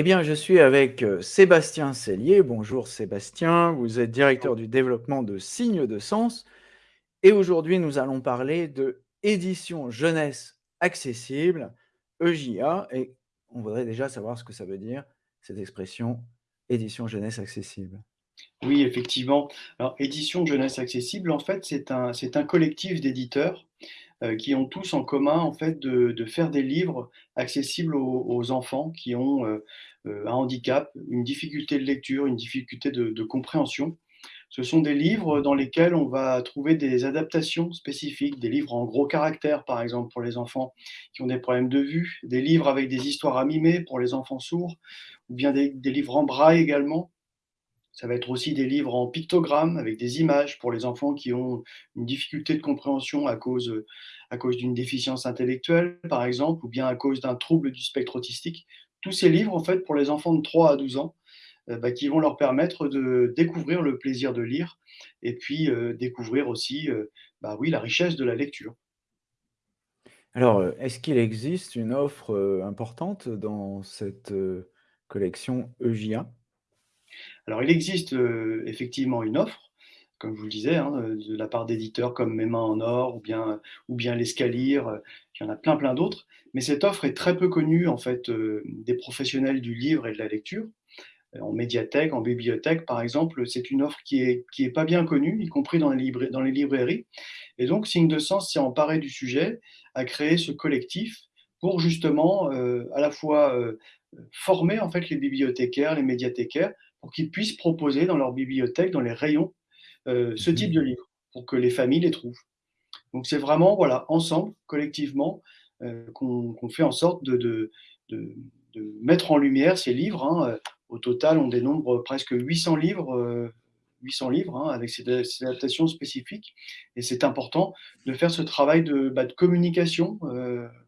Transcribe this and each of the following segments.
Eh bien, je suis avec, heu, Sébastien Sellier. Bonjour Sébastien, vous êtes directeur du développement de Signes de Sens et aujourd'hui nous allons parler de édition jeunesse accessible, EJA et on voudrait déjà savoir ce que ça veut dire, cette expression édition jeunesse accessible. Oui, effectivement. Alors, Édition Jeunesse Accessible, en fait, c'est un un collectif d'éditeurs, heu, qui ont tous en commun, en fait, de de faire des livres accessibles aux enfants qui ont, heu heu, un handicap, une difficulté de lecture, une difficulté de de compréhension. Ce sont des livres dans lesquels on va trouver des adaptations spécifiques, des livres en gros caractères, par exemple, pour les enfants qui ont des problèmes de vue, des livres avec des histoires à mimer pour les enfants sourds ou bien des des livres en braille également. Ça va être aussi des livres en pictogrammes avec des images pour les enfants qui ont une difficulté de compréhension à cause, heu, à cause d'une déficience intellectuelle, par exemple, ou bien à cause d'un trouble du spectre autistique. Tous ces livres, en fait, pour les enfants de 3 à 12 ans, heu, bah, qui vont leur permettre de découvrir le plaisir de lire et puis, heu, découvrir aussi, bah, oui, la richesse de la lecture. Alors, est-ce qu'il existe une offre, importante dans cette, collection EJA? Alors il existe, heu, effectivement une offre, comme je vous le disais, hein, de la part d'éditeurs comme Mes Mains en Or ou bien ou bien L'Escalier, heu, il y en a plein, plein d'autres. Mais cette offre est très peu connue en fait, heu, des professionnels du livre et de la lecture. En médiathèque, en bibliothèque par exemple, c'est une offre qui est qui est pas bien connue, y compris dans les librai dans les librairies. Et donc Signe de Sens s'est emparé du sujet, a créé ce collectif pour justement, à la fois, former en fait les bibliothécaires, les médiathécaires, pour qu'ils puissent proposer dans leur bibliothèque, dans les rayons, heu, ce Mmh type de livre, pour que les familles les trouvent. Donc c'est vraiment, voilà, ensemble, collectivement, heu, qu'on fait en sorte de de de de mettre en lumière ces livres, hein, heu. Au total, on dénombre presque 800 livres, heu, 800 livres, hein, avec ces da ces adaptations spécifiques et c'est important de faire ce travail de, bah, de communication,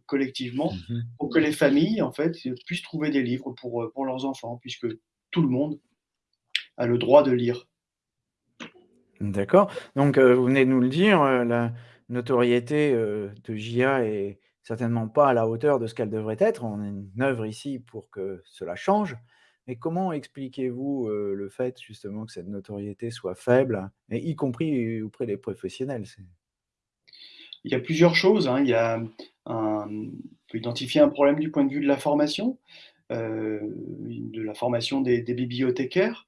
collectivement Mmh mh. pour que les familles, en fait, puissent trouver des livres pour, pour leurs enfants puisque tout le monde a le droit de lire. D'accord, donc heu, vous venez de nous le dire, heu, la notoriété, heu, de JA est certainement pas à la hauteur de ce qu'elle devrait être. On est une œuvre ici pour que cela change. Mais comment expliquez-vous, le fait justement que cette notoriété soit faible et y compris auprès des professionnels? Il y a plusieurs choses, hein. Il y a un on peut identifier un problème du point de vue de la formation, de la formation des bibliothécaires,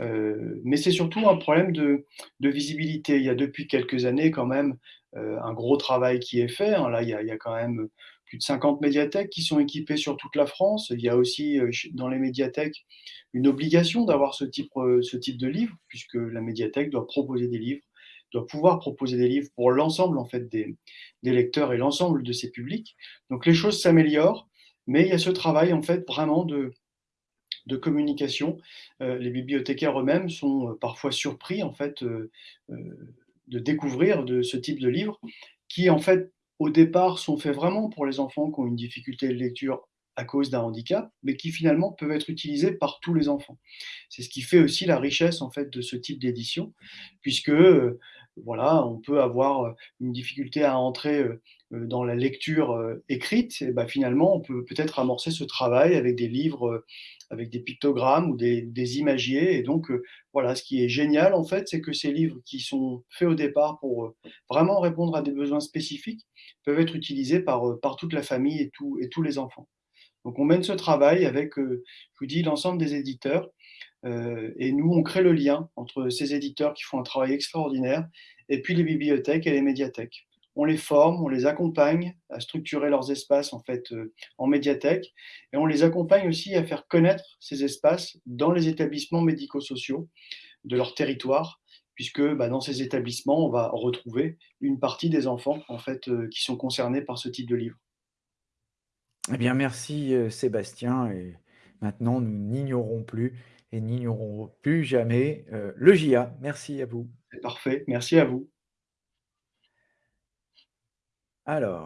heu, mais c'est surtout un problème de visibilité. Il y a depuis quelques années quand même, heu, un gros travail qui est fait, hein. Là, il y a quand même plus de 50 médiathèques qui sont équipées sur toute la France. Il y a aussi, dans les médiathèques, une obligation d'avoir ce type, heu, ce type de livre puisque la médiathèque doit proposer des livres, doit pouvoir proposer des livres pour l'ensemble en fait des des lecteurs et l'ensemble de ses publics. Donc les choses s'améliorent, mais il y a ce travail en fait vraiment de de communication. Heu, les bibliothécaires eux-mêmes sont, heu, parfois surpris en fait, heu, de découvrir de ce type de livres qui en fait, au départ, sont faits vraiment pour les enfants qui ont une difficulté de lecture à cause d'un handicap, mais qui finalement peuvent être utilisés par tous les enfants. C'est ce qui fait aussi la richesse en fait de ce type d'édition puisque, voilà, on peut avoir, une difficulté à entrer, dans la lecture, écrite et bah, finalement on peut peut-être amorcer ce travail avec des livres, avec des pictogrammes ou des des imagiers et donc voilà, ce qui est génial en fait, c'est que ces livres qui sont faits au départ pour, vraiment répondre à des besoins spécifiques, peuvent être utilisés par, par toute la famille et tous et tous les enfants. Donc on mène ce travail avec, je vous dis l'ensemble des éditeurs, et nous on crée le lien entre ces éditeurs qui font un travail extraordinaire et puis les bibliothèques et les médiathèques. On les forme, on les accompagne à structurer leurs espaces en fait, heu, en médiathèque et on les accompagne aussi à faire connaître ces espaces dans les établissements médico-sociaux de leur territoire puisque, bah, dans ces établissements, on va retrouver une partie des enfants en fait, heu, qui sont concernés par ce type de livre. Eh bien merci, Sébastien et maintenant nous n'ignorons plus et n'ignorerons plus jamais, heu, l'EJA. Merci à vous. C'est parfait, merci à vous. Alors